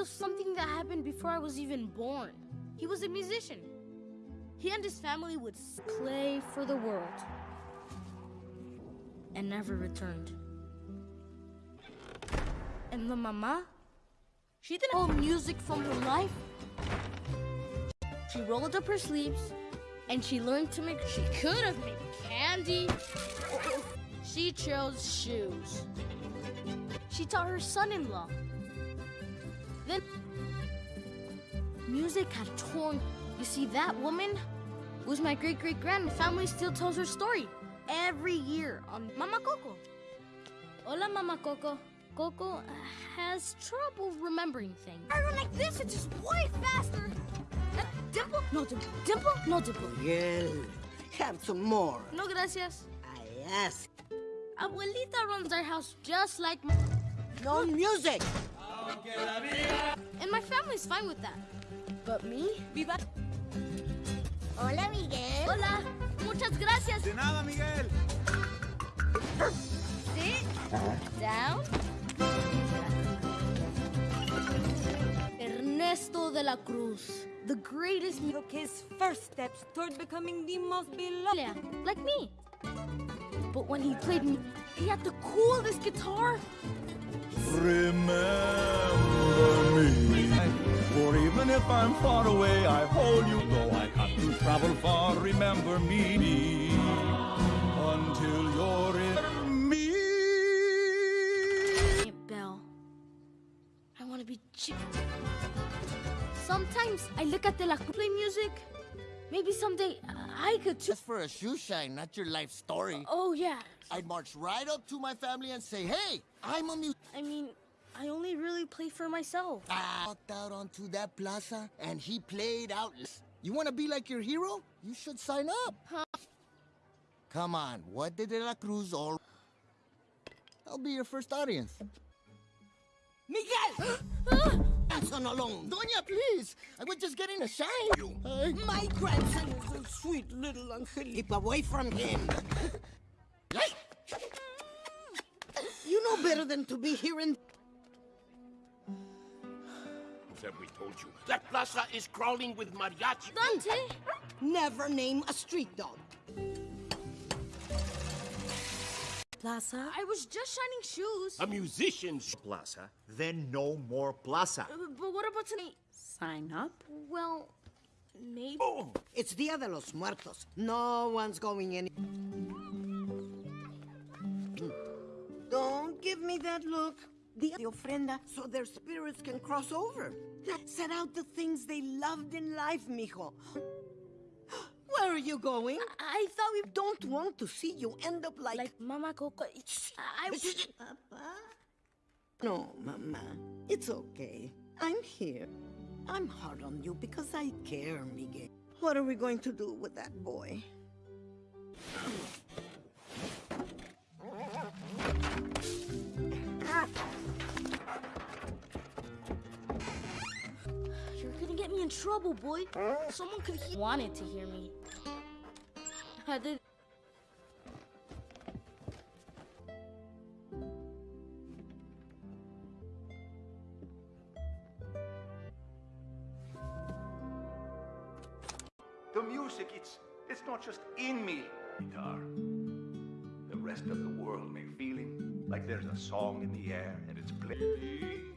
was something that happened before I was even born. He was a musician. He and his family would play for the world and never returned. And the mama, she didn't hold music from her life. She rolled up her sleeves and she learned to make. She could have made candy. She chose shoes. She taught her son-in-law. Then music had torn. You see, that woman was my great-great-grand. Family still tells her story every year on Mama Coco. Hola, Mama Coco. Coco has trouble remembering things. I run like this, it's just way faster. Uh, dimple? No dimple. Dimple? No dimple. Miguel, have some more. No gracias. I ask. Abuelita runs our house just like. No music. And my family's fine with that. But me? Viva. Hola, Miguel. Hola. Muchas gracias. De nada, Miguel. Sit down. Ernesto de la Cruz, the greatest mu- took his first steps toward becoming the most beloved. Yeah, like me. But when he played me, he had the coolest guitar. Remember me. For even if I'm far away, I hold you. Though I have to travel far, remember me. Until you're in me. Hey, Belle. I want to be chick. Sometimes I look at the La Cruz play music. Maybe someday uh, I could too. Just for a shoe shine, not your life story. Oh, yeah. I'd march right up to my family and say, hey, I'm a mu- I mean, I only really play for myself. I walked out onto that plaza and he played out. You want to be like your hero? You should sign up. Huh? Come on, what did De La Cruz all... I'll be your first audience. Miguel! Grandson alone. Doña, please. I was just getting a shine. Hey. My grandson is a sweet little angel. Keep away from him. you know better than to be here in... Have we told you? That plaza is crawling with mariachi. Dante! Never name a street dog. Plaza? I was just shining shoes. A musician's plaza, then no more plaza. Uh, but what about tonight? Sign up? Well, maybe. Oh, It's Dia de los Muertos. No one's going any... Don't give me that look. The, de ofrenda, so their spirits can cross over. Set out the things they loved in life, mijo. Where are you going? I thought we... don't want to see you end up like... Like Mama Coco. I... Papa? No, Mama. It's okay. I'm here. I'm hard on you because I care, Miguel. What are we going to do with that boy? Trouble, boy. Someone could he wanted to hear me. I did. The music, it's it's not just in me. Guitar. The rest of the world may feeling like there's a song in the air and it's playing.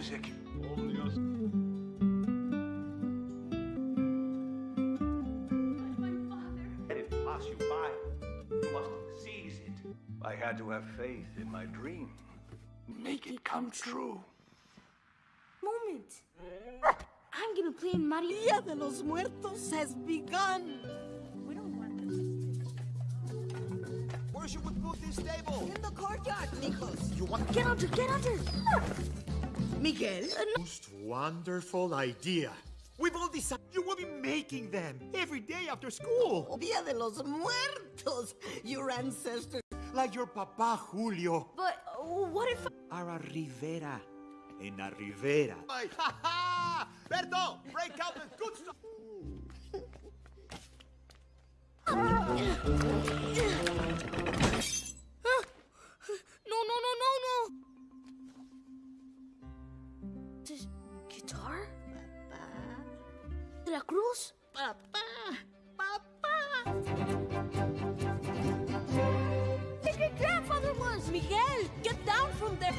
Music. Let it pass you by. You must seize it. I had to have faith in my dream. Make it come true. Moment. I'm gonna play in Mario. Dia de los Muertos has begun. We don't want this. Where should we put this table? In the courtyard, mijos. You want Get under, get under. Miguel? most wonderful idea. We've all decided you will be making them every day after school. Dia de los Muertos. Your ancestors. Like your papa Julio. But uh, what if? Ara Rivera. En la Rivera. Ha ha! Berto, break out the good stuff. This guitar? Papa. De la Cruz? Papa. Papa. My great grandfather was! Miguel, get down from there.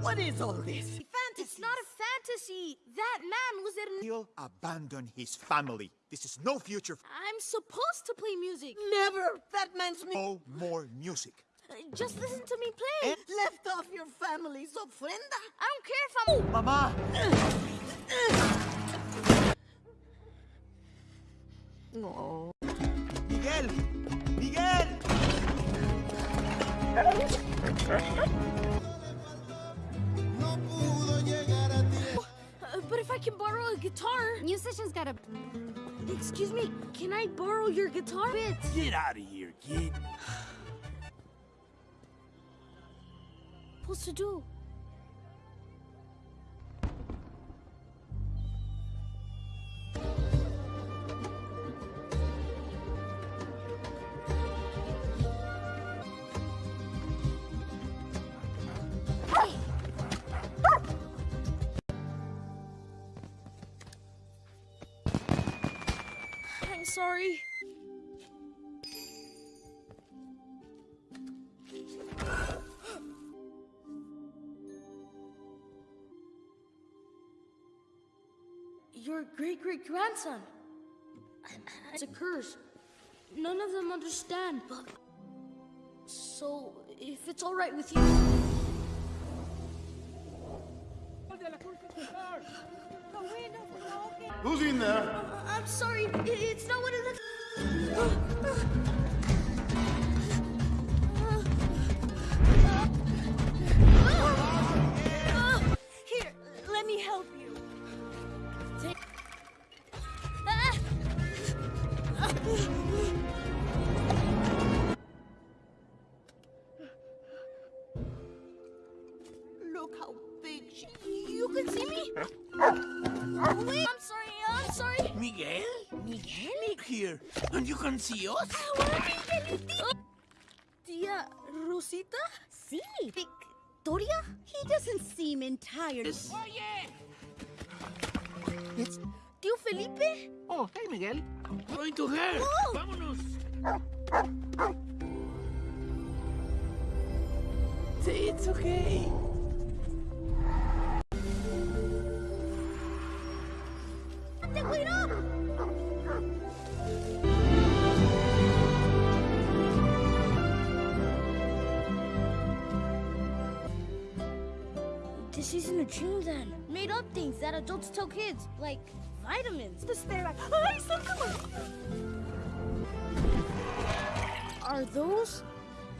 What is all this? It's not a fantasy. That man was in. He'll abandon his family. This is no future. I'm supposed to play music. Never. That man's me. No more music. Just listen to me play. Left off your family's ofrenda. I don't care if I'm. Mama! No. Miguel! Miguel! Uh, but if I can borrow a guitar. Musicians gotta. Excuse me, can I borrow your guitar? Bit. Get out of here, kid. Supposed to do. I'm sorry. Your great great grandson. It's a curse. None of them understand, but. So, if it's alright with you. Who's in there? Uh, I'm sorry, it's not what it looks. And you can? Tia Rosita? Sí. Victoria? He doesn't seem entirely. Oye! Tío Felipe? Oh, hey, Miguel. Going to her. Oh. Vámonos. Say it's okay. Te wait up! A dream then. Made up things that adults tell kids, like vitamins. Just stare like, ay, sácalo. Are those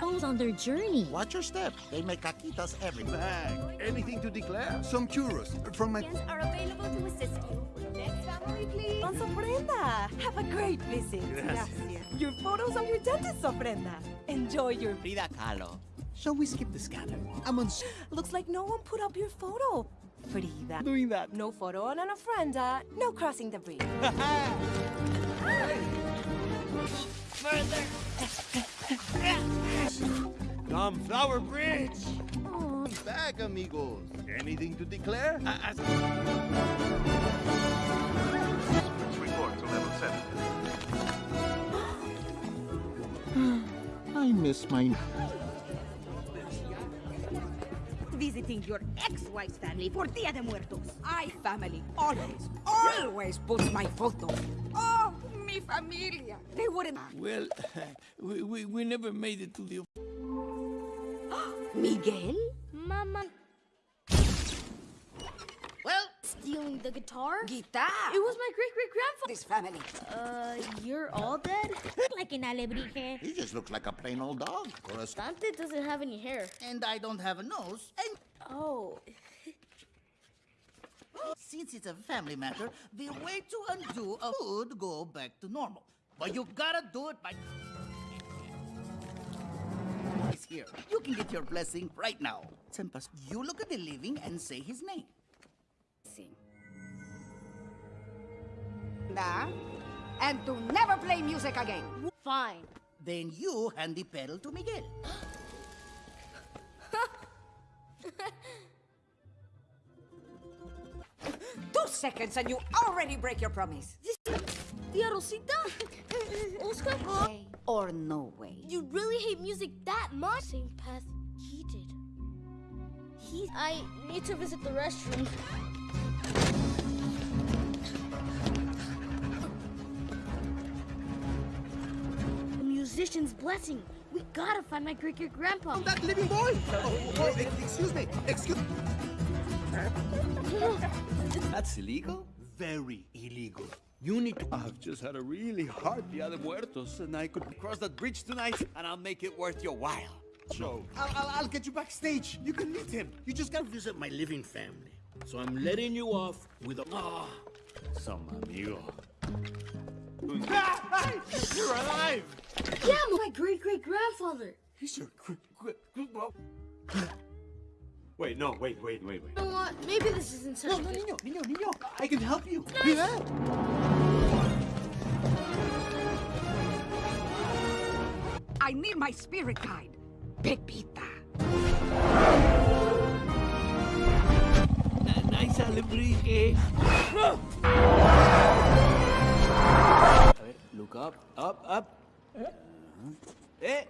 those on their journey? Watch your step. They make caquitas every Bag. Anything to declare? Some churros from my. are available to assist you. Next family, please. Don Ofrenda. Have a great visit. Gracias. Your photos are your dentist's ofrenda. Enjoy your. Frida Kahlo. Shall we skip the scanner? I'm on. Looks like no one put up your photo. Frida. Doing that. No photo on an ofrenda. No crossing the bridge. Tom Flower Bridge! Bag, amigos. Anything to declare? Uh, uh, Report to level 7. I miss my. Visiting your ex-wife's family for Dia de Muertos. I family always, always puts my photo. Oh, mi familia. They wouldn't. Well, we, we, we never made it to the. Miguel? Mama. Well, Stealing the guitar? guitar. It was my great great grandfather. This family. Uh, you're all dead? Like an alebrije. He just looks like a plain old dog. Or a. Dante doesn't have any hair. And I don't have a nose. And Oh. since it's a family matter, the way to undo a would go back to normal. But you gotta do it by. He's here. You can get your blessing right now. Sempas, you look at the living and say his name. Nah. And to never play music again. Fine. Then you hand the pedal to Miguel. Two seconds and you already break your promise. Tia Rosita? Oscar? Or no way. You really hate music that much? Same path he did. He. I need to visit the restroom. Musician's blessing. We gotta find my great great grandpa. I'm That living boy! Oh, oh, excuse me, excuse me. That's illegal? Very illegal. You need to. I've just had a really hard Dia de Muertos, and I could cross that bridge tonight, and I'll make it worth your while. So, I'll, I'll, I'll get you backstage. You can meet him. You just gotta visit my living family. So I'm letting you off with a. Ah, Some amigo. You're alive! Yeah, my great great grandfather. He's your. gr- gr- gr- Wait, no, wait, wait, wait, wait. You know what? Maybe this isn't such No, a no, niño, niño, niño. I can help you. Nice. Yeah. I need my spirit guide. Pepita. Nice alebrije. Eh? Look up, up, up. Eh,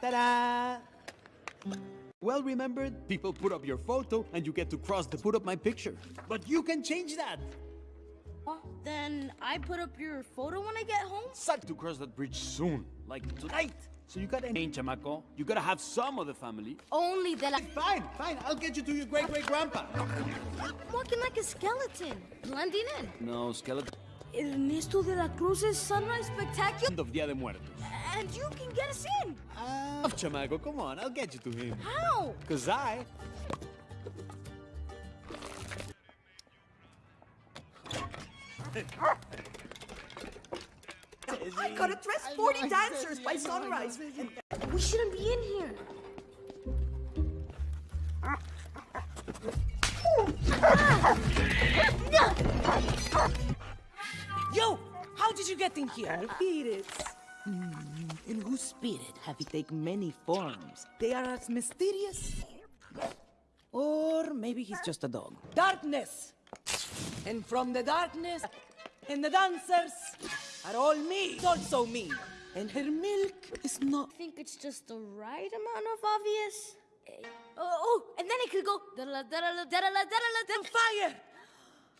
ta-da! Well remembered, people put up your photo and you get to cross to put up my picture. But you can change that. Then I put up your photo when I get home. Suck to cross that bridge soon, like tonight. So you gotta change, chamaco. You gotta have some of the family. Only that I. Fine, fine. I'll get you to your great great grandpa. I'm walking like a skeleton, blending in. No, skeleton. Ernesto de la Cruz's sunrise spectacular, of Dia de Muertos. and you can get us in. Ah, chamaco, come on, I'll get you to him. How? Cause I I gotta dress 40 dancers by sunrise. We shouldn't be in here. Yo, how did you get in here? Spirits. Hmm, In whose spirit have you taken many forms? They are as mysterious. Or maybe he's just a dog. Darkness! And from the darkness, and the dancers are all me. It's also me. And her milk is not. I think it's just the right amount of obvious. Eh, Oh, and then it could go. da-da-la, da-da-la, da-da-la, da-da-la, da- Fire!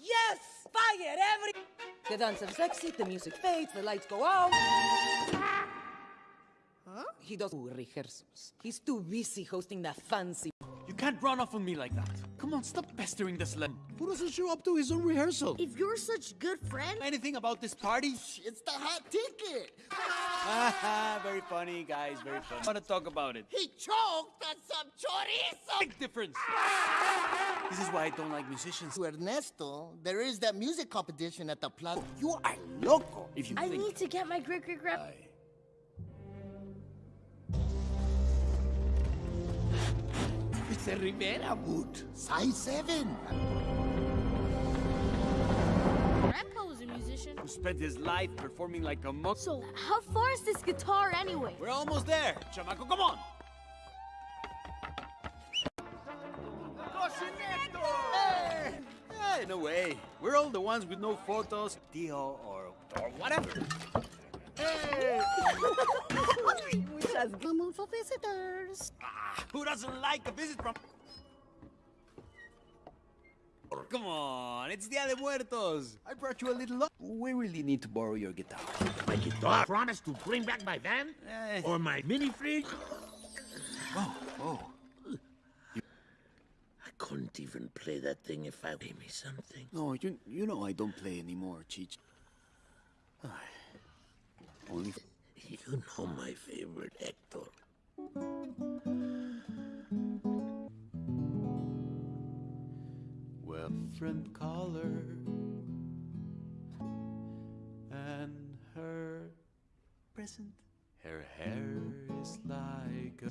Yes! Fire! Every. The dancers exit, the music fades, the lights go out. Huh? He does rehearsals. He's too busy hosting that fancy. You can't run off on me like that. Come on, stop pestering this sled. Who doesn't show up to his own rehearsal? If you're such good friend, Anything about this party? It's the hot ticket. very funny, guys, very funny. I want to talk about it. He choked on some chorizo. Big difference. This is why I don't like musicians. To Ernesto, there is that music competition at the plaza. You are loco. If you I think need to get my great It's a Rivera boot. Size 7. Grandpa was a musician. who spent his life performing like a monk. So, how far is this guitar anyway? We're almost there. Chamaco, come on. Hey! Hey, no way. We're all the ones with no photos, Tio, or, or whatever. Hey! We just come for visitors. Ah, who doesn't like a visit from... Come on, it's Dia de Muertos. I brought you a little... We really need to borrow your guitar. My guitar. Promise to bring back my van? Eh. Or my mini fridge? Oh, oh. I couldn't even play that thing if I gave me something. No, you, you know I don't play anymore, Cheech. Only... You know my favorite, Hector. Well, friend caller and her present. Her hair is like a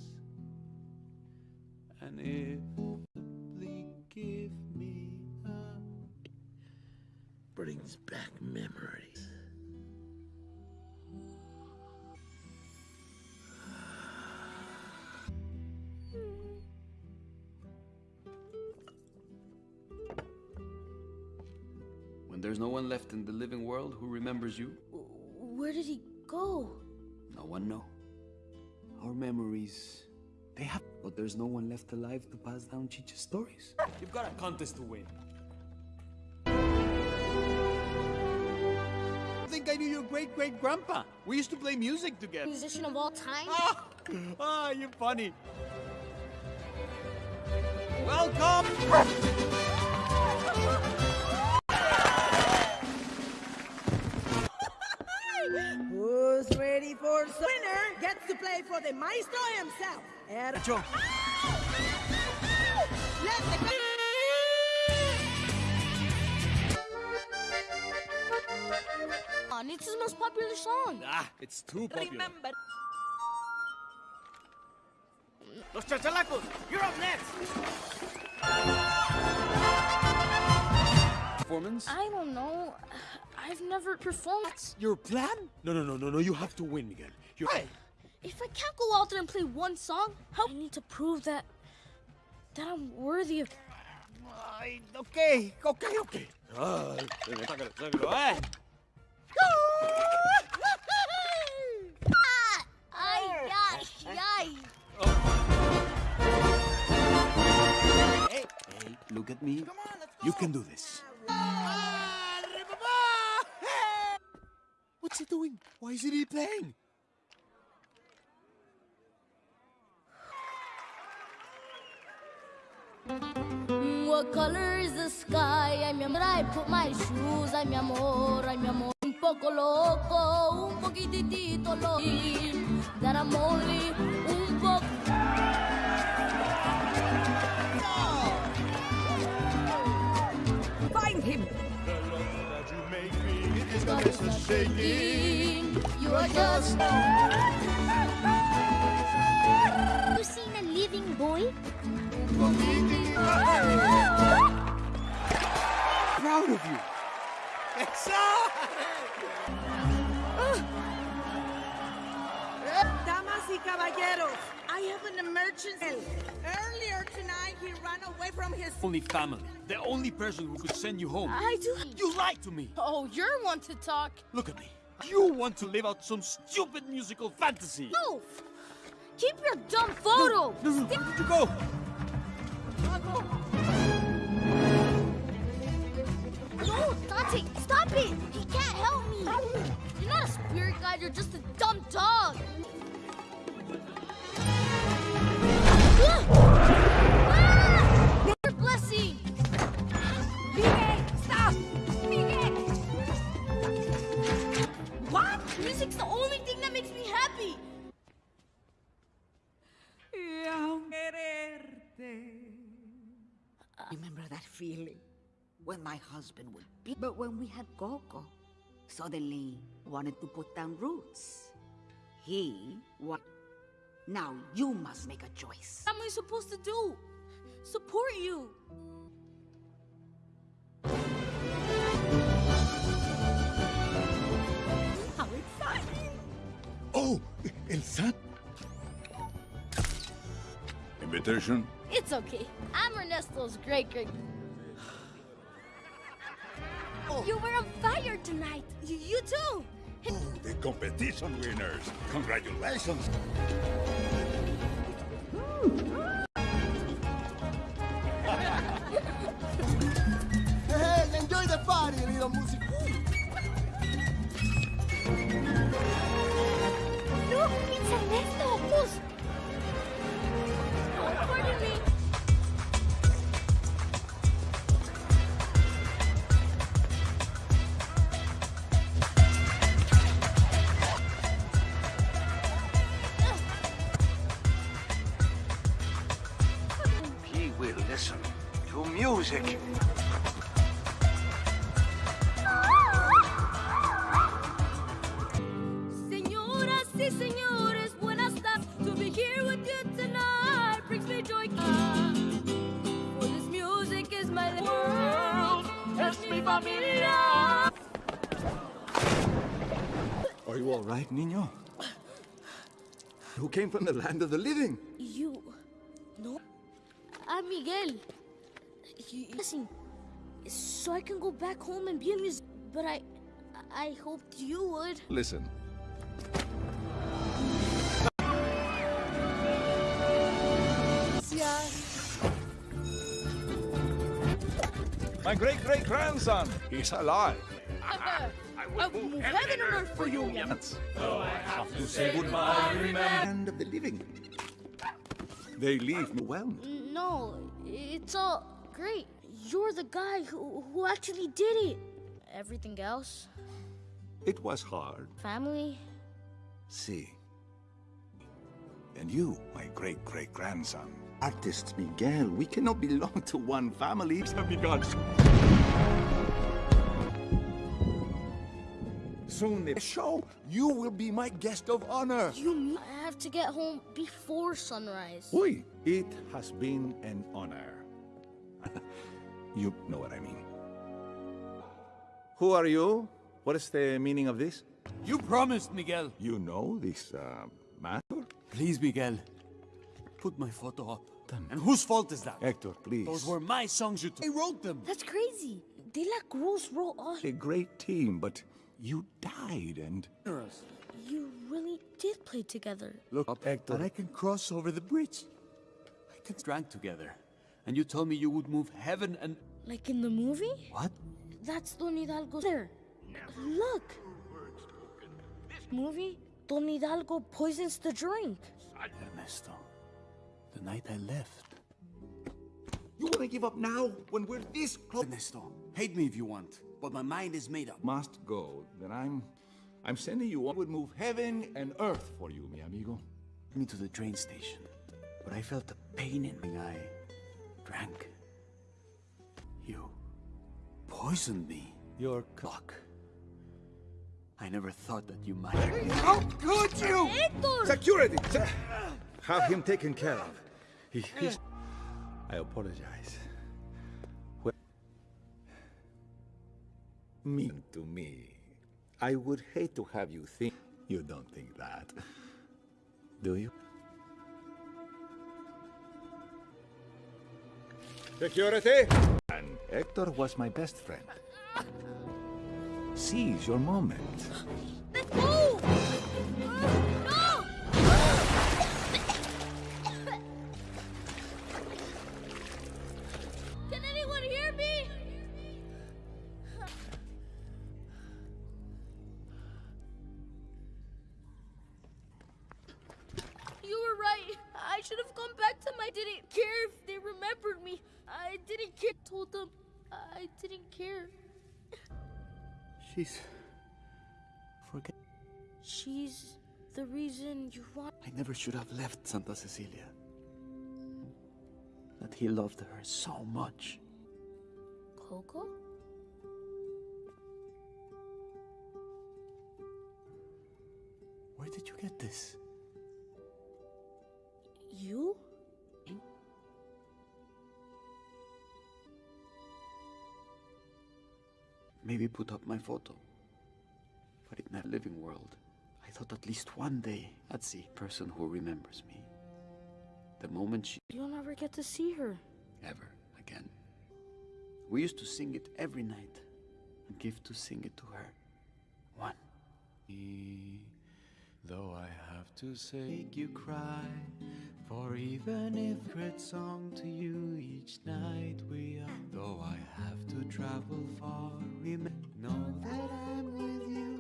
and if simply give me a Brings back memories. When there's no one left in the living world who remembers you, Where did he go? no one know. Our memories, they have, but there's no one left alive to pass down Chicha's stories. You've got a contest to win. I think I knew your great great grandpa. We used to play music together. Musician of all time? Ah, ah, you're funny. Welcome. Ready for some winner gets to play for the maestro himself. Er- Nacho. Let the it's his most popular song. Ah, it's too popular. remember. Los chachalacos, you're up next. Performance? I don't know. I've never performed. That's Your plan? No, no, no, no, no. You have to win, Miguel. You're right. If I can't go out there and play one song, how I need to prove that that I'm worthy of. Okay, okay, okay. Hey, hey, look at me. You can do this. What's he doing? Why isn't he playing? Mm, what color is the sky? Ay, mi amor, I put my shoes. Ay, mi amor, ay, mi amor. Un poco loco, un poquitito loco. That I'm only un poco. Find him. shaking. You are just. You seen a living boy? Proud of you. Damas y caballeros, I have an emergency. Earlier tonight, he ran away from his. Only family. The only person who could send you home. I do. You lied to me. Oh, you're one to talk. Look at me. You want to live out some stupid musical fantasy. No! Keep your dumb photo! No, no, where did you go? No, Dante, stop it! He can't help me! You're not a spirit guide, you're just a dumb dog! Remember that feeling when my husband would be. But when we had Coco, suddenly wanted to put down roots. He what? Now you must make a choice. What am I supposed to do? Support you! How exciting! Oh, El San. Invitation? It's okay. I'm Ernesto's great great. Oh. You were on fire tonight! You, you too! Oh, the competition winners. Congratulations. Hey, enjoy the party, little music. Look, it's Ernesto. Who's familia. Are you all right, niño? Who came from the land of the living? You. No. I'm Miguel. You, listen, so I can go back home and be a musician. But I, I hoped you would. Listen. My great great grandson, he's alive. I will move heaven and earth for you, Though I have to say goodbye, remember. Land of the living. They leave me well. No, it's all great. You're the guy who, who actually did it. Everything else, It was hard. family, See. And you, my great great grandson. Artist Miguel, we cannot belong to one family. Soon the show, you will be my guest of honor. you I have to get home before sunrise? Oui, it has been an honor. you know what I mean. Who are you? What is the meaning of this? You promised, Miguel. You know this uh, matter? Please, Miguel. Put my photo up. And whose fault is that? Hector, please. Those were my songs you took. I wrote them. That's crazy. De La Cruz wrote all. A great team, but you died and... You really did play together. Look up, Hector. And I can cross over the bridge. I can drank together. And you told me you would move heaven and... Like in the movie? What? That's Don Hidalgo there. Look. This Movie? Don Hidalgo poisons the drink. Ernesto, the night I left. You want to give up now when we're this close? Ernesto, hate me if you want, but my mind is made up. Must go. Then I'm... I'm sending you on. would move heaven and earth for you, mi amigo. me to the train station, but I felt a pain in my eye. Drank. You poisoned me. Your clock. I never thought that you might. How could you? Security! Se- Have him taken care of. He, he's... I apologize. Well, mean to me. I would hate to have you think... You don't think that. Do you? Security! And Hector was my best friend. Seize your moment. I never should have left Santa Cecilia. That he loved her so much. Coco? Where did you get this? You? Maybe put up my photo. But in that living world, thought at least one day I'd see a person who remembers me. The moment she You'll never get to see her. ever again. We used to sing it every night and give to sing it to her. One. Though I have to say, make you cry. For even if great song to you each night we are. Though I have to travel far, remember, know that I'm with you,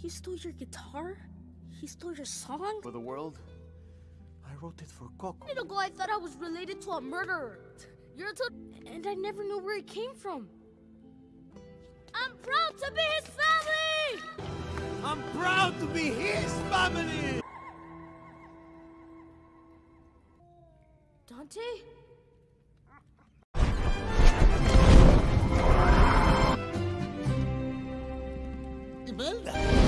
He stole your guitar? He stole your song? For the world, I wrote it for Coco. A minute ago, I thought I was related to a murderer. You're a tot- and I never knew where it came from. I'm proud to be his family! I'm proud to be his family! Dante? Imelda!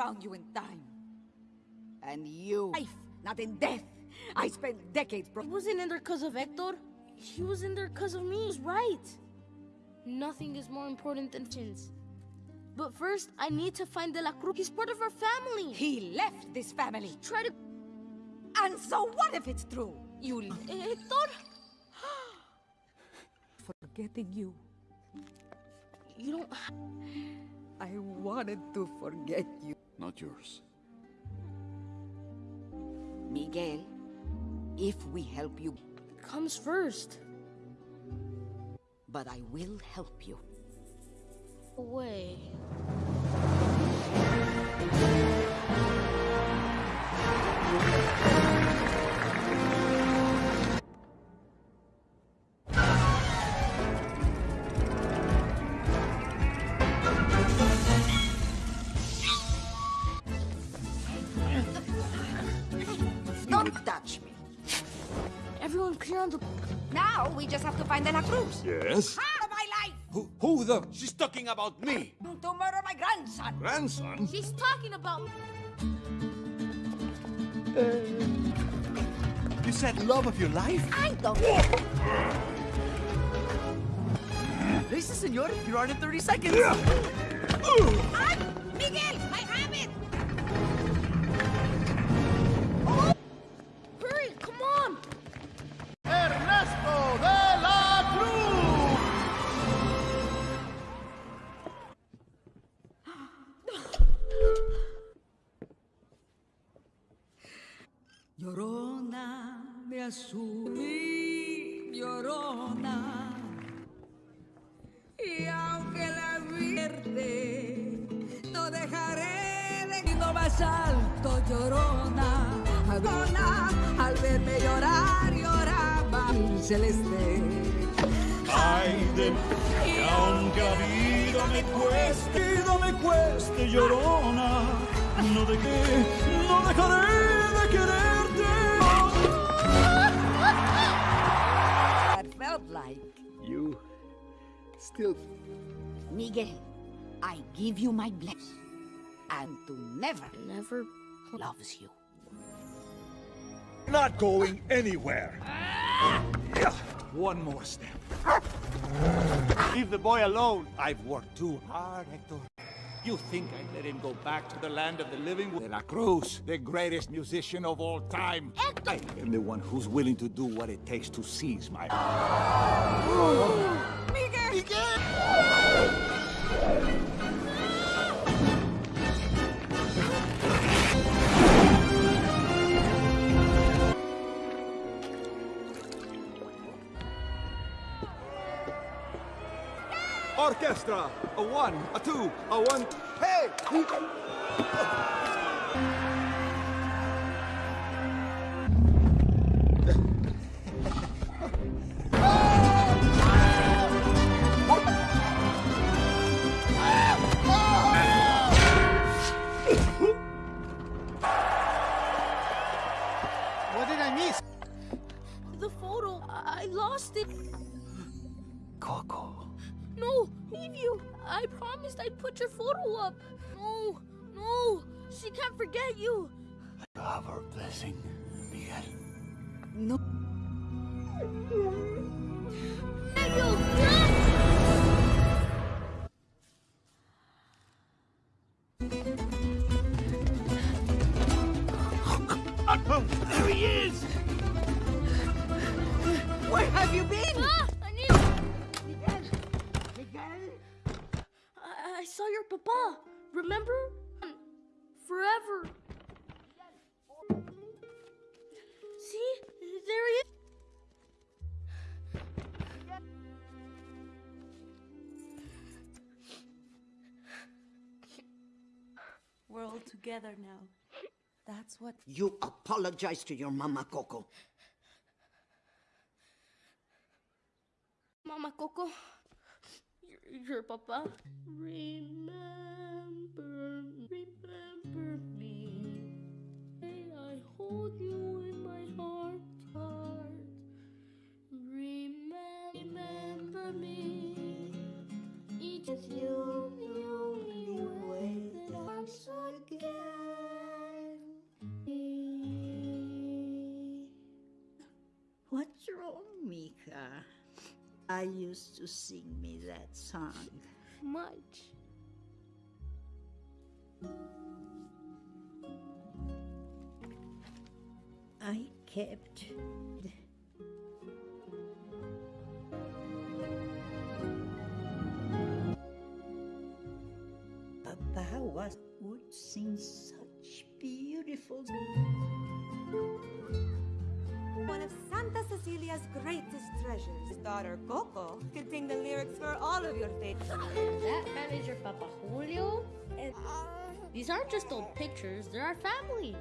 Found you in time. And you... Life, not in death. I spent decades... Bro He wasn't in there because of Hector. He was in there because of me. He's right. Nothing is more important than chins. But first, I need to find De La Cruz. He's part of our family. He left this family. Try to... And so what if it's true? You... Hector? Forgetting you. You don't... I wanted to forget you. Not yours. Miguel, if we help you... Comes first. But I will help you. Away. Yes? Out of my life! Who, who the? She's talking about me. To murder my grandson. Grandson? She's talking about... Uh, you said love of your life? I don't... Listen, senor, you're on in 30 seconds. Ay, Miguel, I Azul y llorona. Y aunque la vierte, no dejaré de ir más alto, llorona. Llorona, al verme llorar, lloraba el celeste. Ay de que aunque la vida me cueste, vida me cueste, llorona, no de qué, no dejaré de quererte. Still Miguel, I give you my blessing. And to never, Never... loves you. Not going anywhere. Yeah, One more step. Leave the boy alone. I've worked too hard, Hector. You think I'd let him go back to the land of the living? De La Cruz, the greatest musician of all time. Hector! I am the one who's willing to do what it takes to seize my... Orchestra! A one, a two, a one... Hey! All together now. That's what. You apologize to your mama, Coco. Mama Coco, your, your papa. Remember, remember me. May I hold you in my heart, heart. Remember, remember me. Each of you, wrong, Mika? I used to sing me that song. Much. I kept Papa was would sing such beautiful one of Santa Cecilia's greatest treasures. His daughter, Coco, contained the lyrics for all of your favorites. That man is your Papa Julio? Uh, these aren't just old pictures, they're our family.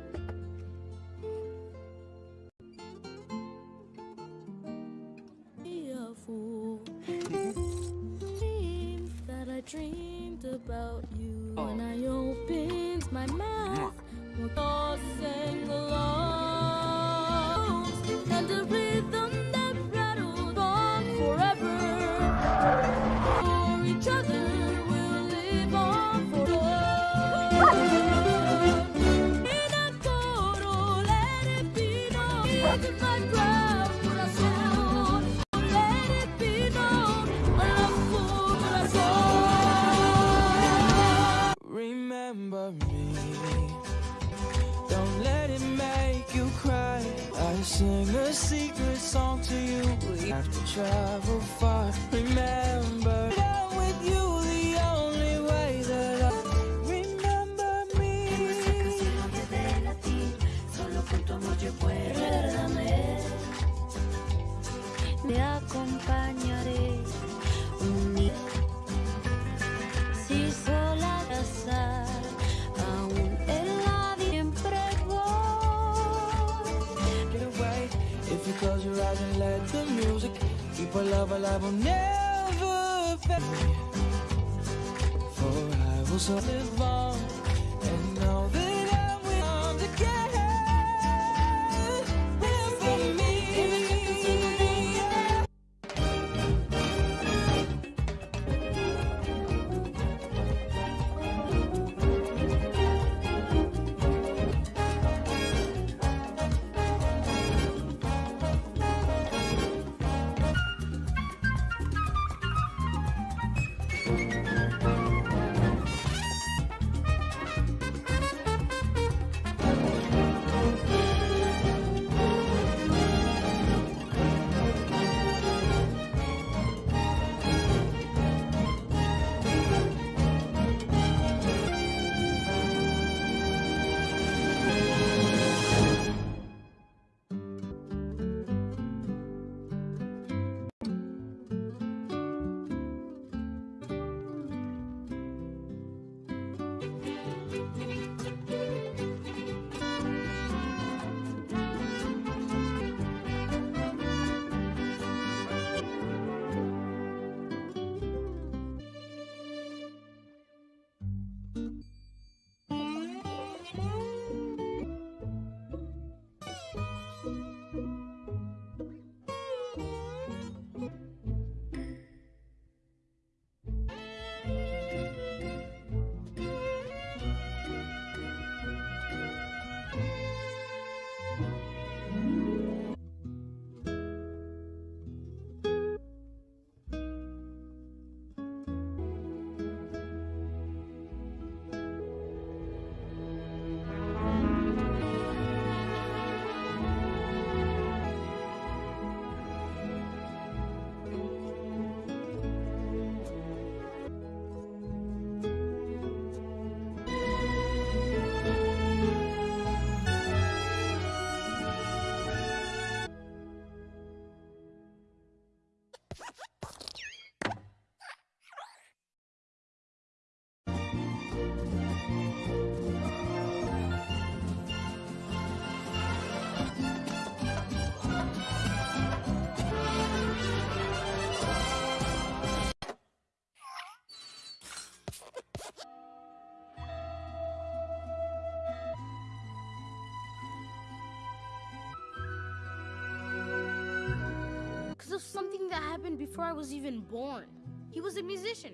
that happened before I was even born. He was a musician.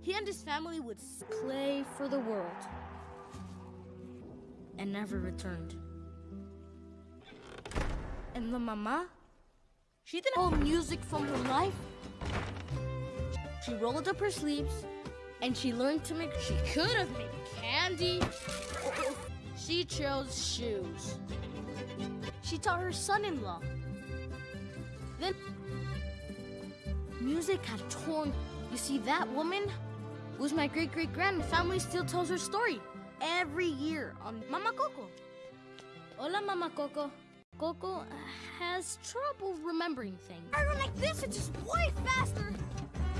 He and his family would play for the world and never returned. And the mama, she didn't hold music from her life. She rolled up her sleeves and she learned to make, she could have made candy. She chose shoes. She taught her son-in-law music had torn. You see, that woman was my great great grand. Family still tells her story every year on Mama Coco. Hola, Mama Coco. Coco has trouble remembering things. I run like this, it's just way faster.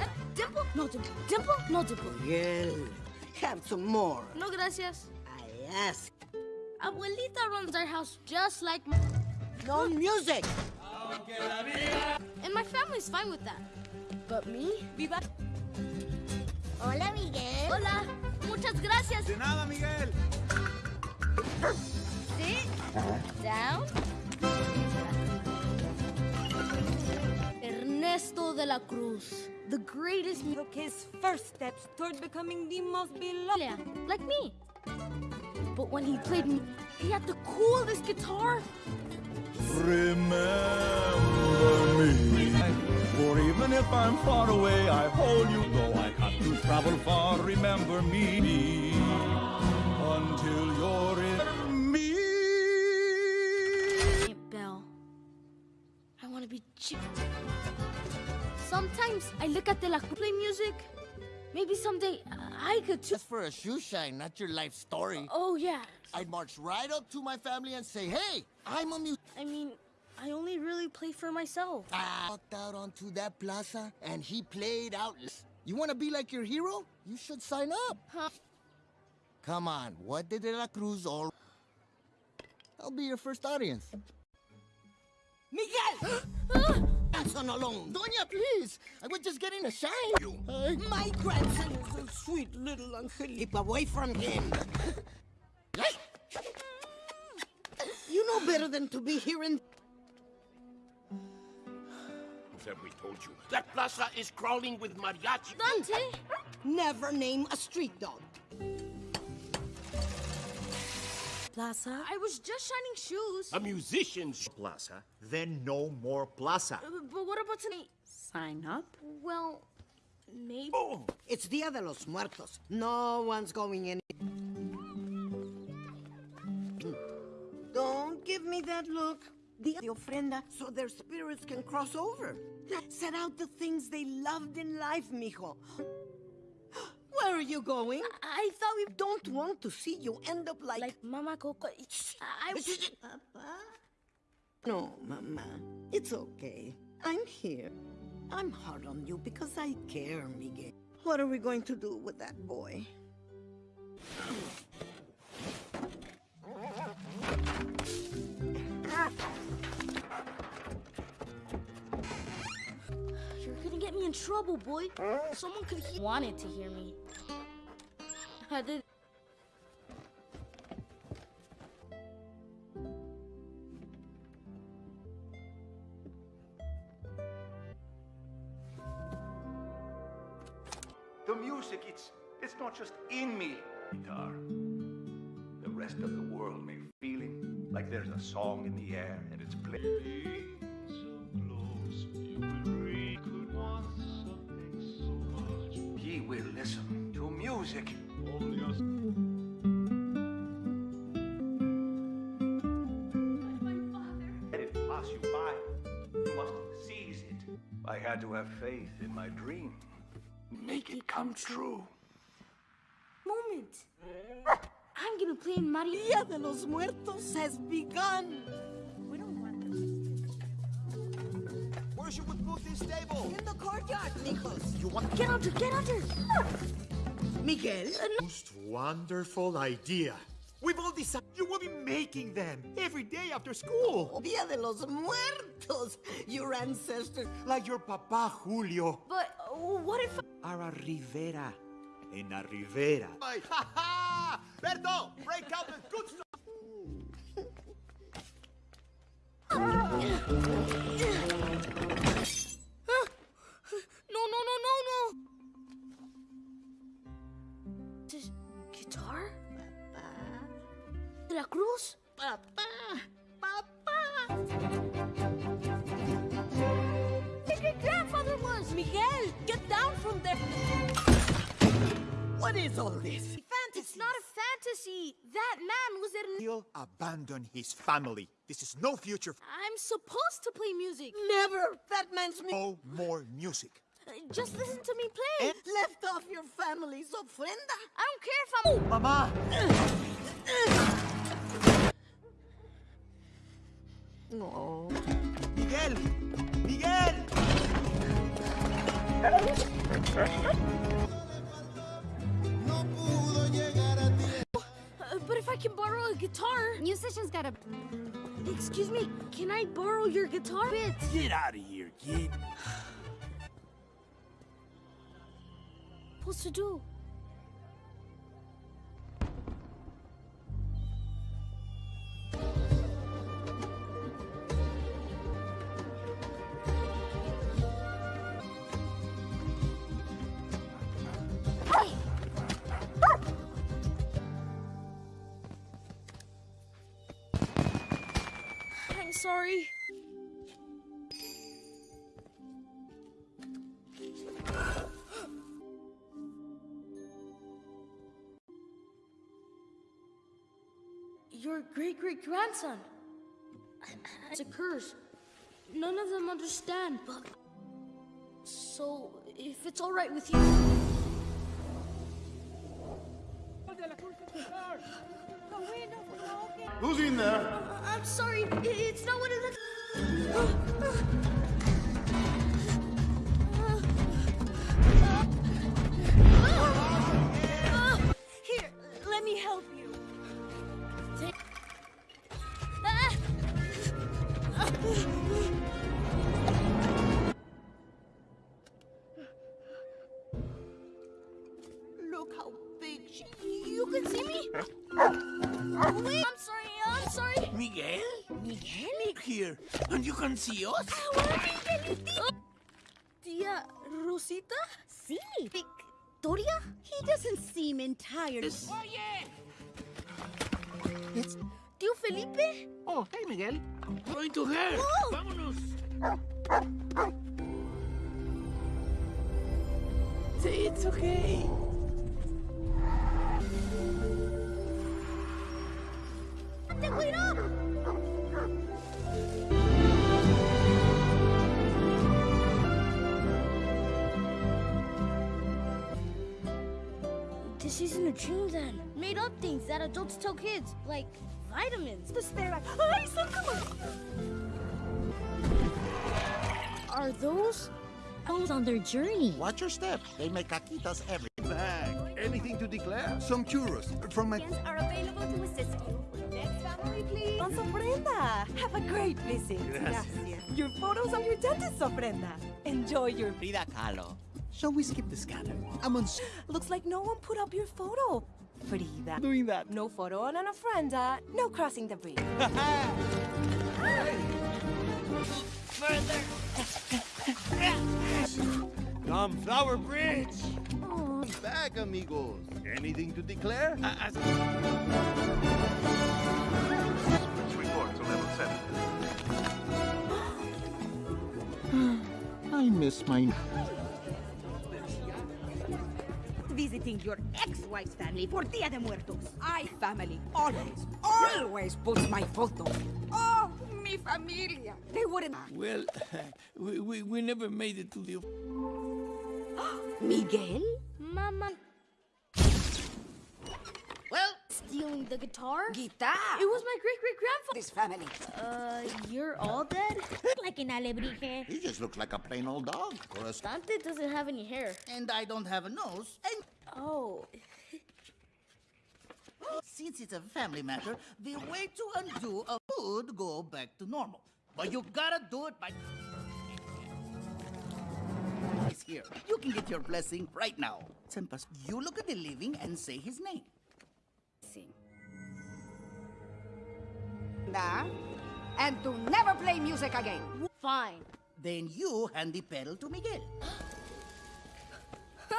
Uh, dimple? No dimple. Dimple? No dimple. Miguel, have some more. No gracias. I ask. Abuelita runs our house just like my... No music. And my family's fine with that. But me? Viva. Hola, Miguel. Hola. Muchas gracias. De nada, Miguel. Sit down. Ernesto de la Cruz, the greatest Took his first steps toward becoming the most beloved. Yeah, like me. But when he played me, he had the coolest guitar. Remember me. For even if I'm far away, I hold you. Though I have to travel far, remember me. Until you're in me. Hey, Belle. I want to be chick. Sometimes I look at the La Cruz play music. Maybe someday I could too. Just for a shoe shine, not your life story. Oh, yeah. I'd march right up to my family and say, hey, I'm a musician. I mean, I only really play for myself. I walked out onto that plaza and he played out. You want to be like your hero? You should sign up. Huh? Come on, what did De La Cruz all... I'll be your first audience. Miguel! grandson alone. Doña, please. I was just getting a shine. Hey. My grandson is a sweet little angel. Keep away from him. you know better than to be here in... Have we told you? That plaza is crawling with mariachi. Dante! Never name a street dog. Plaza? I was just shining shoes. A musician's plaza, then no more plaza. Uh, But what about tonight? Sign up? Well, maybe. Oh, it's Dia de los Muertos. No one's going in. Don't give me that look. Dia de ofrenda so their spirits can cross over. Set out the things they loved in life, mijo. Where are you going? I thought we don't want to see you end up like... Like Mama Coco. I... Papa? No, Mama. It's okay. I'm here. I'm hard on you because I care, Miguel. What are we going to do with that boy? In trouble, boy. Someone could he wanted to hear me. I did. The music, it's it's not just in me, guitar. The rest of the world may feeling like there's a song in the air and it's playing. Oh, seize it. I had to have faith in my dream. Make it come true. Moment. I'm gonna play in Mario. Dia de los Muertos has begun. We don't want this. Where should we put this? In the courtyard, mijos. You want Get under, get under. Miguel? most wonderful idea. We've all decided you will be making them every day after school. Dia de los Muertos. Your ancestors. Like your papa Julio. But uh, what if? Ara Rivera. En la Rivera. Ha ha! Berto, break out the good stuff. No, Veracruz? ¡Papá! ¡Papá! Your grandfather was! Miguel, get down from there! What is all this? Fantasy. It's not a fantasy. That man was an... He'll abandon his family. This is no future. I'm supposed to play music. Never! That man's me. No more music. Uh, just listen to me play. And left off your family's ofrenda. I don't care if I'm... Oh, Mama! Uh, uh. No. Miguel! Miguel! Uh, but if I can borrow a guitar. Musicians gotta. Excuse me, can I borrow your guitar bits? Get out of here, kid. Supposed to do? Your great great grandson. It's a curse. None of them understand, but. So, if it's alright with you. Who's in there? Uh, I'm sorry, it's not what it looks. And you can see us? Tia Rosita? Sí. Victoria? He doesn't seem entirely. Yes. It's Tío Felipe? Oh, hey, Miguel. Going to her. Whoa. Vámonos. It's okay. ¡Te cuidó! This isn't a dream then. Made up things that adults tell kids, like vitamins. The stare at. Ay, socorro! Are those elves on their journey? Watch your step. They make caquitas every Bag. Anything to declare? Some churros from my. are available to assist you. Next family, please. Don Ofrenda. Have a great visit. Gracias. Your photos on your dentist, ofrenda. Enjoy your. Frida Kahlo. Shall we skip the scanner? I'm on. s- Looks like no one put up your photo. Frida. Doing that. No photo on an ofrenda. Uh, no crossing the bridge. Come, Flower Bridge. Back, amigos. Anything to declare? Uh, uh, Report to level 7. I miss my. Visiting your ex-wife's family for Dia de Muertos. I family always, always puts my photo. Oh, mi familia. They wouldn't. Well, we, we, we never made it to the. Miguel? Mama. Well, Stealing the guitar? guitar. It was my great great grandfather. This family. Uh, you're all dead? like an alebrije. He just looks like a plain old dog. Or a Dante doesn't have any hair. And I don't have a nose. And Oh. since it's a family matter, the way to undo a would go back to normal. But you gotta do it by. He's here. You can get your blessing right now. Sempas, you look at the living and say his name. Da, and to never play music again. Fine. Then you hand the pedal to Miguel.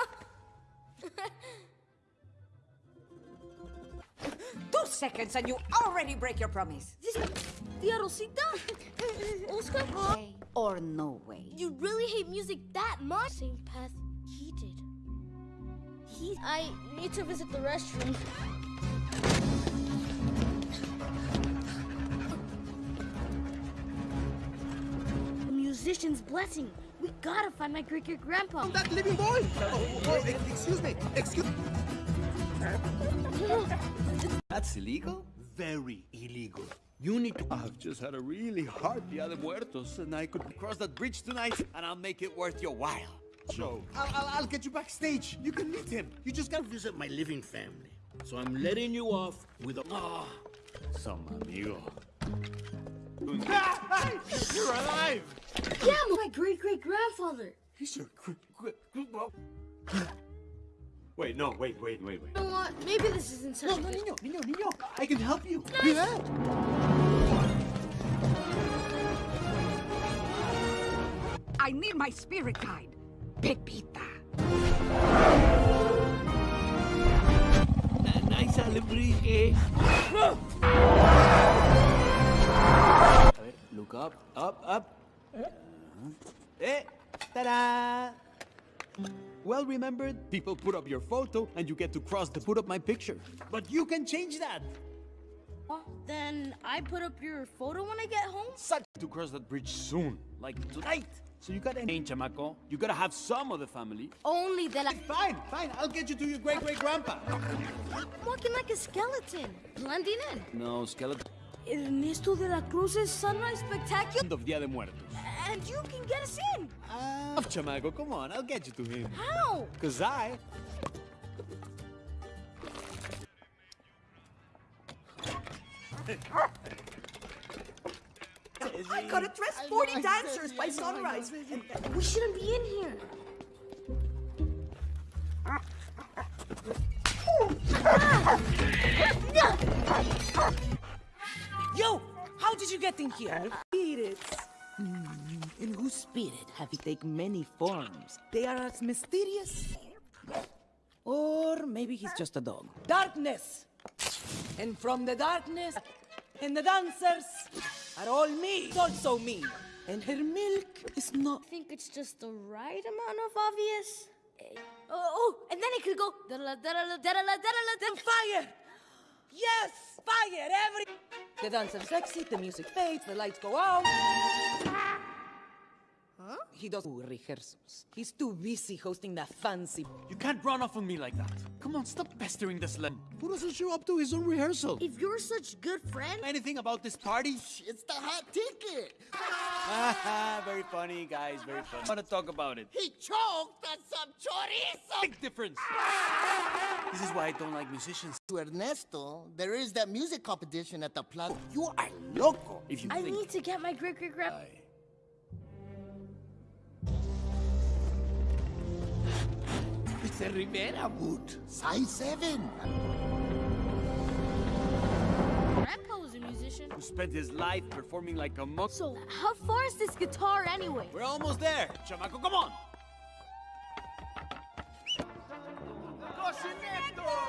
Two seconds and you already break your promise. This Tia Rosita? Oscar? Way or no way. You really hate music that much? Same path he did. He, I need to visit the restroom. Musician's blessing. We gotta find my great great grandpa. That living boy! Oh, oh, excuse me, excuse That's illegal? Very illegal. You need to. I've just had a really hard Dia de Muertos, and I could cross that bridge tonight, and I'll make it worth your while. So, I'll, I'll, I'll get you backstage. You can meet him. You just gotta visit my living family. So I'm letting you off with a. Ah, some amigo. You're alive! Yeah, my great great grandfather. He's your. Wait, no, wait, wait, wait, wait. You know what? Maybe this isn't such No, a no, niño, niño, niño. I can help you. Nice. Yeah. I need my spirit guide, Pepita. Nice alebrije. Look up, up, up. Eh, ta-da! Well remembered, people put up your photo and you get to cross the put up my picture. But you can change that. Then I put up your photo when I get home? Such to cross that bridge soon, like tonight. So you gotta change, chamaco. You gotta have some of the family. Only that I. Fine, fine. I'll get you to your great great grandpa. I'm walking like a skeleton, blending in. No, skeleton. Ernesto de la Cruz's Sunrise Spectacular? End of Dia de Muertos. And you can get us in. Oh, chamaco, come on, I'll get you to him. How? Cause I I gotta dress 40 dancers by sunrise. We shouldn't be in here. Ah. Yo, how did you get in here? Spirits. Hmm, in whose spirit have you taken many forms? They are as mysterious. Or maybe he's just a dog. Darkness! And from the darkness, and the dancers are all me, It's also me. And her milk is not. I think it's just the right amount of obvious. Oh, oh, and then it could go. da-da-la, da-da-la, da-da-la, da-da-la, da- Fire! Yes! Fire! Every. The dancers exit, the music fades, the lights go out. Huh? He does Ooh, rehearsals. He's too busy hosting that fancy. You can't run off on me like that. Come on, stop pestering this slut. Who doesn't show up to his own rehearsal? If you're such good friend, Anything about this party? It's the hot ticket. very funny, guys, very funny. I want to talk about it. He choked on some chorizo. Big difference. This is why I don't like musicians. To Ernesto, there is that music competition at the plaza. You are loco. If you I think need to get my great great. It's a Rivera boot. Size 7. Grandpa was a musician. who spent his life performing like a monk. So, how far is this guitar anyway? We're almost there. Chamaco, come on.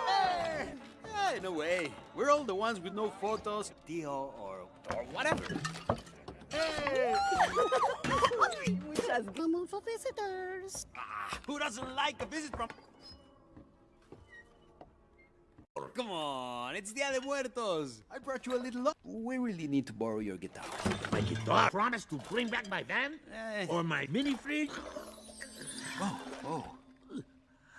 Hey! Yeah, in a way. We're all the ones with no photos, Tio, or, or whatever. Hey! We just come for visitors. Ah, who doesn't like a visit from... Come on, it's Dia de Muertos. I brought you a little... lo- We really need to borrow your guitar. My guitar? Promise to bring back my van? Eh. Or my mini fridge? Oh, oh.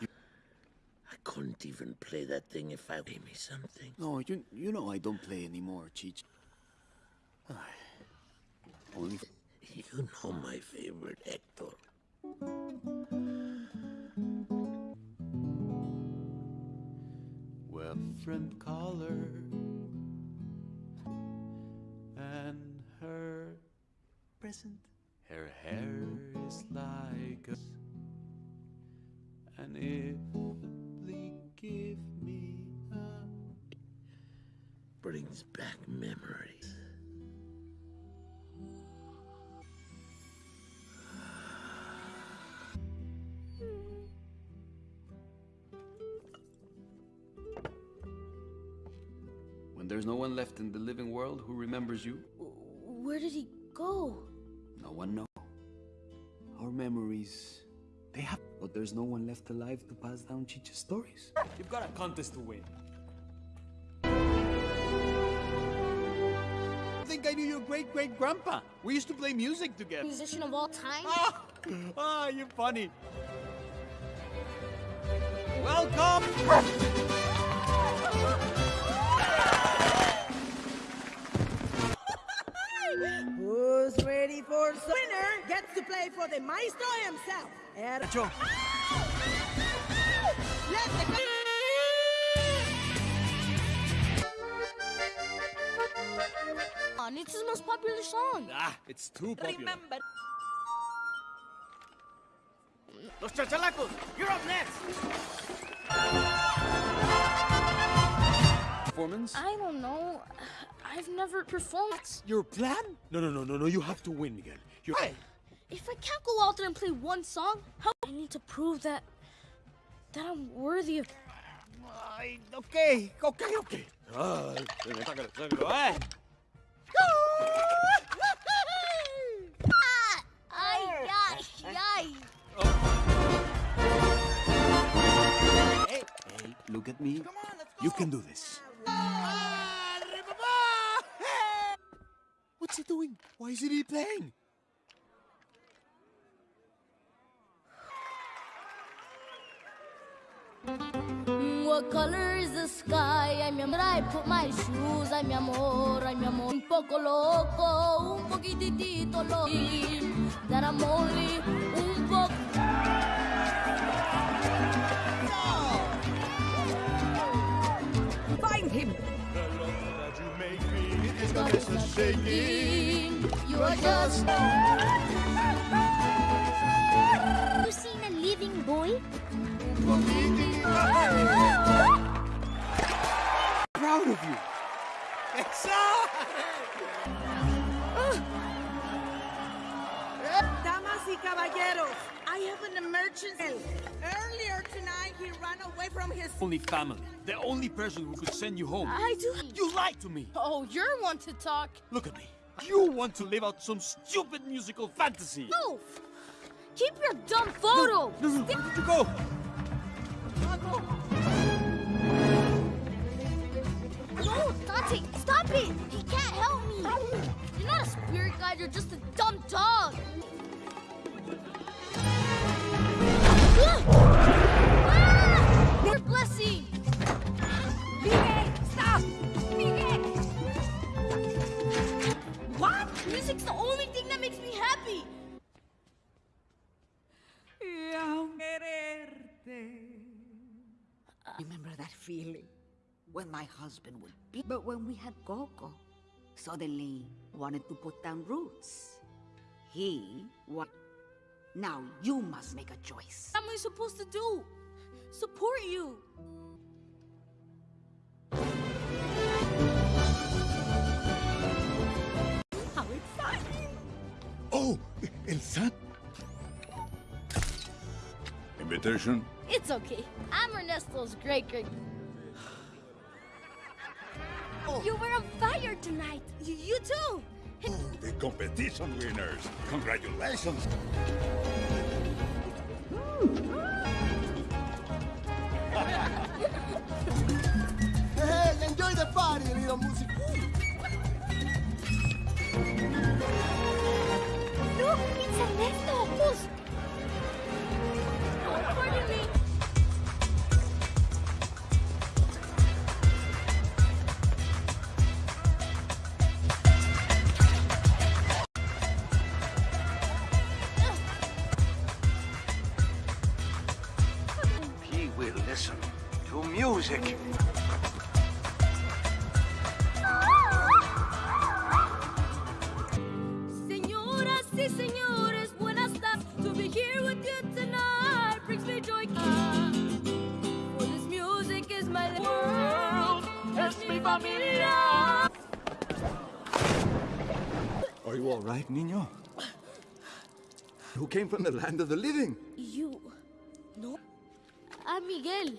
I couldn't even play that thing if I gave me something. No, you, you know I don't play anymore, Cheech. Only... You know my favorite, Hector. Well, friend caller and her present. Her hair is like and if Lee give me a Brings back memories. There's no one left in the living world who remembers you, Where did he go? no one knows. Our memories, They have, but there's no one left alive to pass down Chicha's stories. You've got a contest to win. I think I knew your great great grandpa. We used to play music together. Musician of all time? Ah, you're funny. Welcome! Who's ready for some winner gets to play for the maestro himself. Er- Joe. Let the On, it's his most popular song. Ah, it's too popular. Remember. Los chachalacos, you're up next. Performance? I don't know. I've never performed. Your plan? No, no, no, no, no. You have to win, Miguel. You're. If I can't go out there and play one song, how I need to prove that that I'm worthy of. Ay, okay, okay, okay. Ay. Ay, ay, ay. Hey, hey, look at me. Come on, let's go. You can do this. What's he doing? Why isn't he playing? What color is the sky? Mi amor, I put my shoes. Ay, mi amor, ay, mi amor. Un poco loco, un poquitito loco. That I'm only You are just. You seen a living boy? Proud of you. Damas y caballeros, I have an emergency. Earlier tonight, he ran away from his. Only family. The only person who could send you home. I do. You lied to me. Oh, you're one to talk. Look at me. You want to live out some stupid musical fantasy. No! Keep your dumb photo! No, no, where did you go? No, Dante, stop it! He can't help me! You're not a spirit guide, you're just a dumb dog! Remember that feeling? When my husband would be. But when we had Coco, suddenly wanted to put down roots. He what? Now you must make a choice. What am I supposed to do? Support you! How exciting! Oh, El San. Invitation? It's okay. I'm Ernesto's great great. Oh. You were on fire tonight. You, you too. Oh, the competition winners. Congratulations. Hey, enjoy the party, little music. Look, it's Ernesto. Familia. Are you all right, Nino? Who came from the land of the living? You. No. I'm Miguel.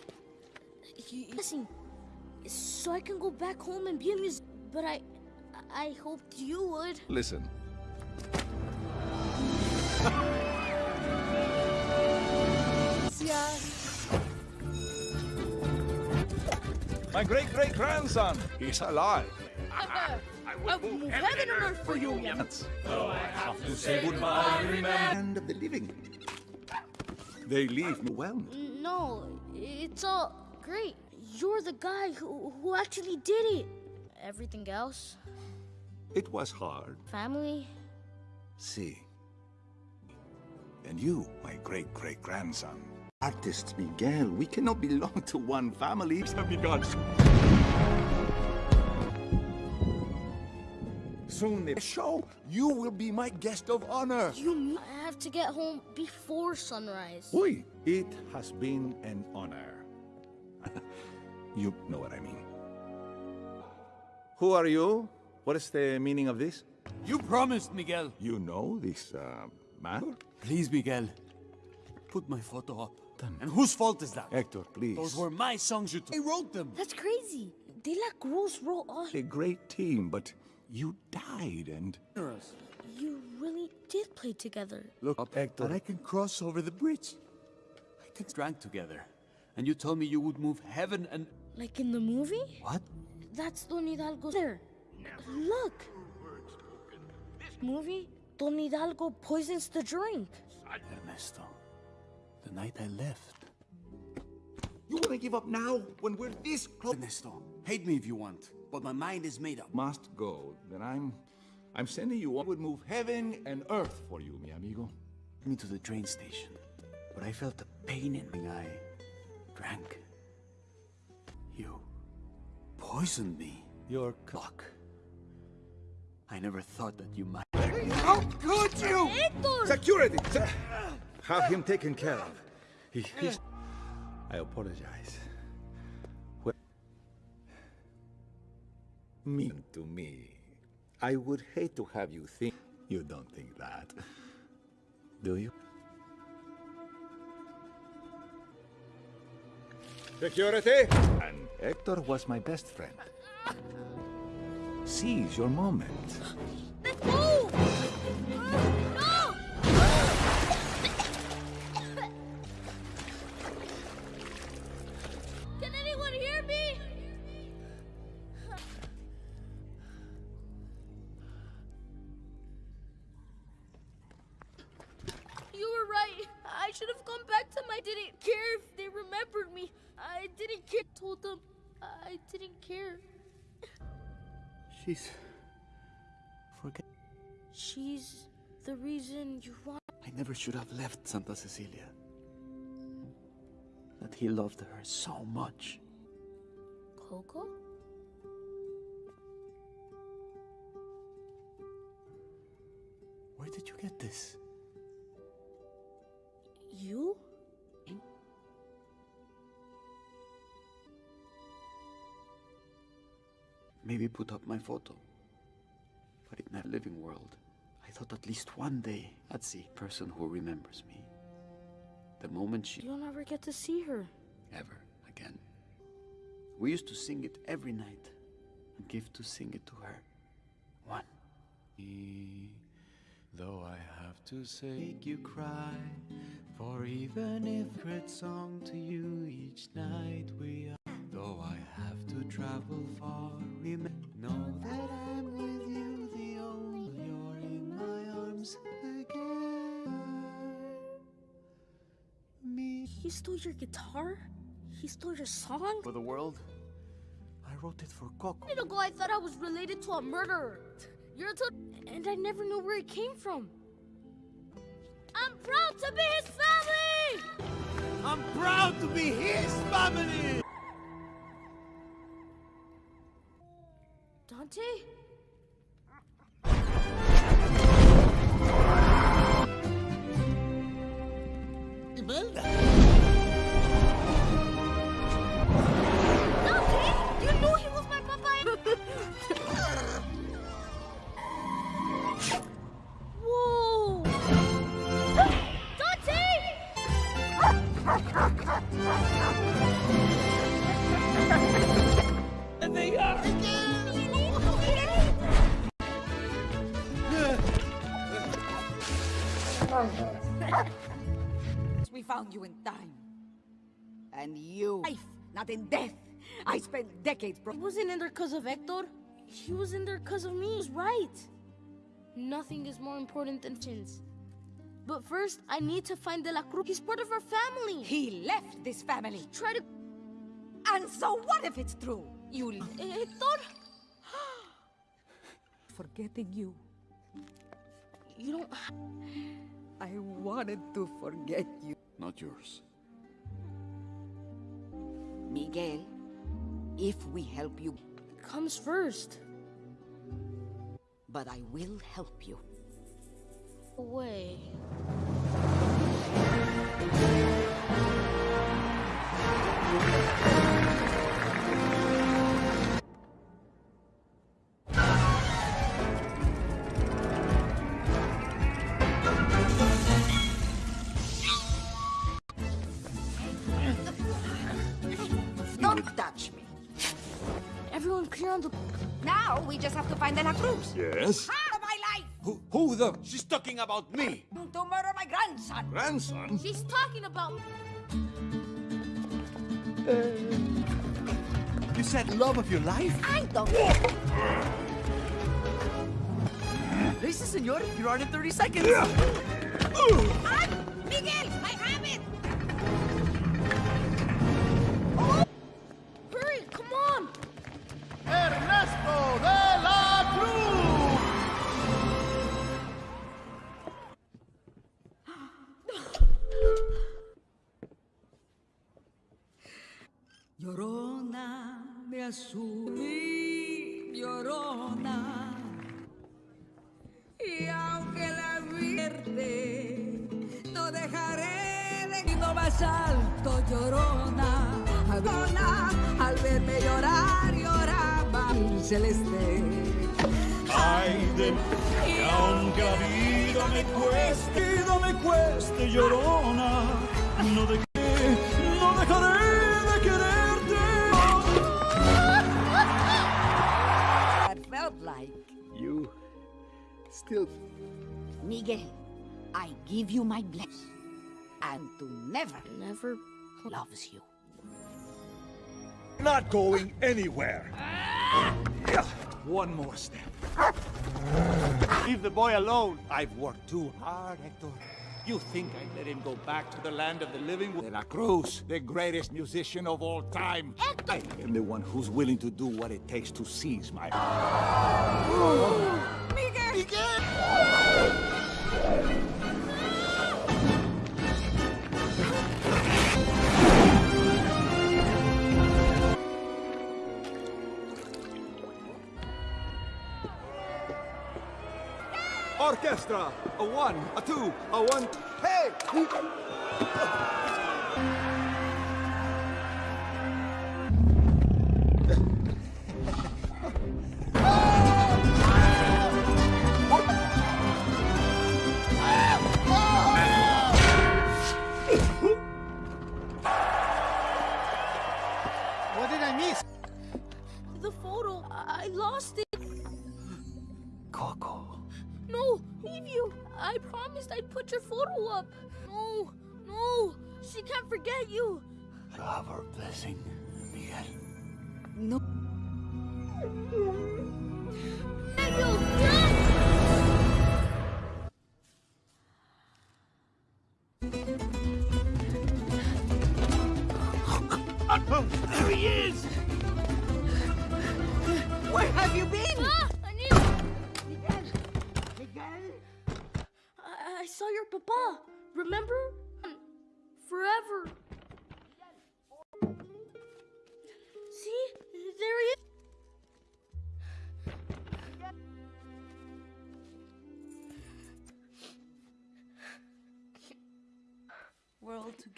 Listen. So I can go back home and be a musician. But I... I hoped you would. Listen. My great-great-grandson. He's alive. I, will move, heaven, heaven and earth for you, Yemets. Though I have to say goodbye, remember. End of the living. Uh, they leave me well. No, it's all great. You're the guy who, who actually did it. Everything else, It was hard. family, See, And you, my great great grandson. artists, Miguel, we cannot belong to one family. Have begun. Soon the show, you will be my guest of honor. you I have to get home before sunrise? Oui, it has been an honor. You know what I mean. Who are you? What is the meaning of this? You promised, Miguel. You know this uh, man? Please, Miguel. Put my photo up. And whose fault is that? Hector, please. Those were my songs you took. I wrote them. That's crazy. De La Cruz wrote all. A great team, but you died and... You really did play together. Look up, Hector. And I can cross over the bridge. I can drank together. And you told me you would move heaven and... Like in the movie? What? That's Don Hidalgo there. Look. This movie? Don Hidalgo poisons the drink. Ernesto, the night I left. You want to give up now when we're this close? Ernesto, hate me if you want, but my mind is made up. Must go. Then I'm... I'm sending you on. would move heaven and earth for you, mi amigo. Me to the train station, but I felt a pain in my eye. Drank. You poisoned me. Your cock. I never thought that you might. How could you? Security! Se- Have him taken care of. He, he's... I apologize. Well, mean to me. I would hate to have you think... You don't think that, do you? Security! And Hector was my best friend. Seize your moment. Never should have left Santa Cecilia. That he loved her so much. Coco? Where did you get this? You? Maybe put up my photo. But in that living world, thought at least one day I'd see a person who remembers me. The moment she You'll never get to see her. ever again. We used to sing it every night and give to sing it to her. One. Though I have to say, make you cry. For even if great song to you each night we are. Though I have to travel far, remember, know that I'm He stole your guitar? He stole your song? For the world, I wrote it for Coco. A minute ago, I thought I was related to a murderer. You're a and I never knew where it came from. I'm proud to be his family! I'm proud to be his family! Dante? Found you in time. And you, life, not in death, I spent decades bro- He wasn't in there because of Hector. He was in there because of me. He was right. Nothing is more important than chins. But first, I need to find De La Cruz. He's part of our family. He left this family. Try to... And so what if it's true? You... Eh, Hector? Forgetting you. You don't... I wanted to forget you. Not yours. Miguel, if we help you... Comes first. But I will help you. Away. Don't to find De La Cruz. Yes? Out of my life! Who, who the She's talking about me. To murder my grandson. grandson? She's talking about... Uh, you said love of your life? I don't... Listen, senor, you're on in 30 seconds. I'm... Miguel, I have it! Hurry, oh, come on! Ernesto de Mi llorona. Y aunque la vierte, no dejaré de no más alto, llorona. Llorona, al verme llorar, lloraba el celeste. Ay de que aunque la vida me cueste, vida me cueste, llorona, no de I like You still. Miguel, I give you my blessing, and to never, never loves you. Not going anywhere. One more step. Leave the boy alone. I've worked too hard, Hector. You think I'd let him go back to the land of the living? De La Cruz, the greatest musician of all time. I am the one who's willing to do what it takes to seize my Orchestra! A one, a two, a one. Hey!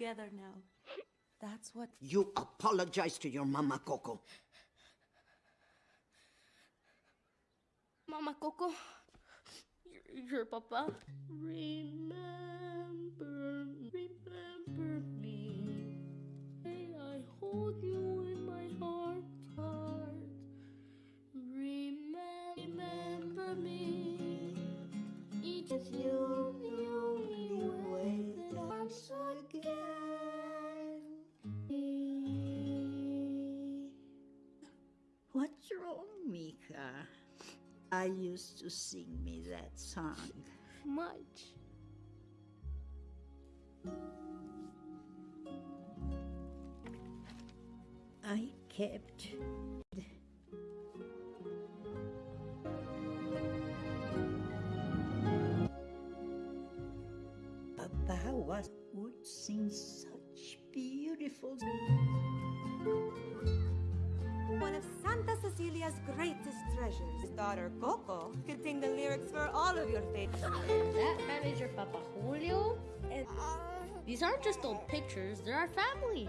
Together now. That's what. You apologize to your mama, Coco. Mama Coco, your, your papa. Remember, What's wrong, Mika? I used to sing me that song. Much. I kept Papa was would sing such beautiful one of Santa Cecilia's greatest treasures. His daughter, Coco, contained the lyrics for all of your favorites. That man is your Papa Julio? Uh, These aren't just old pictures, they're our family.